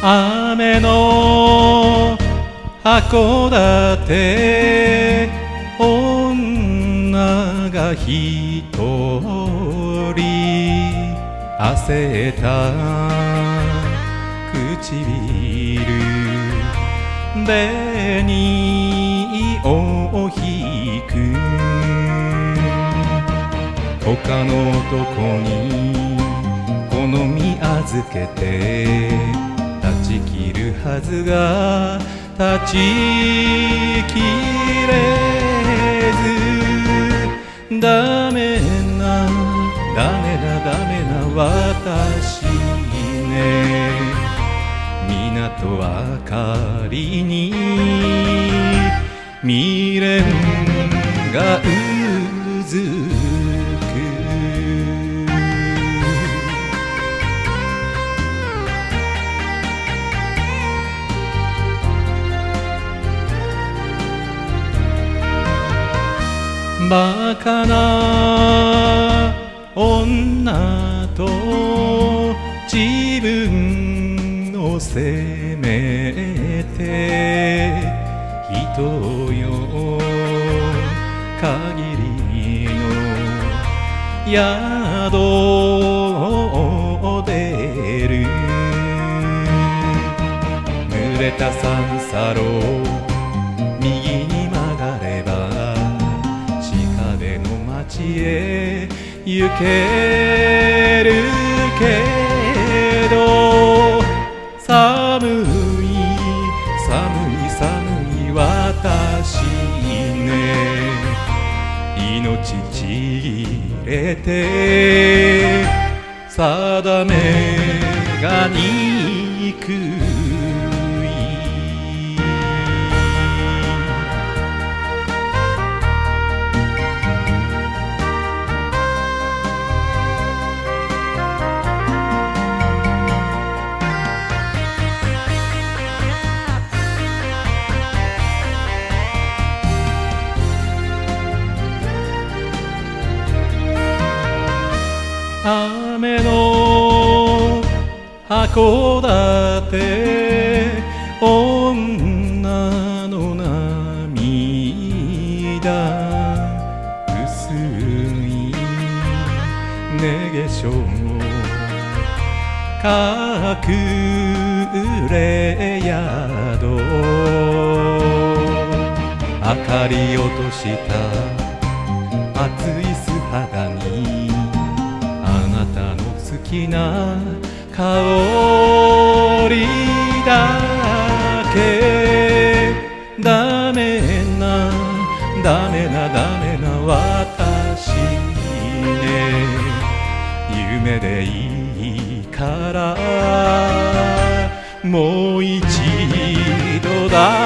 雨の函館女が一人汗た唇紅を引く。他の男に好み預けて。ち切るはずが断ち切れず。ダメなダメなダメな私ね。港明かりに未練がうバカな女と自分を責めて人よ。限りの宿を出る濡れた三叉路右に町へ行けるけど寒い寒い寒い私ね。命ちぎれて定めがにく雨の函館女の涙。薄い寝化粧隠れ宿。明かり落とした熱い素肌に。きな香りだけ。ダメなダメなダメな私ね。夢でいいからもう一度だ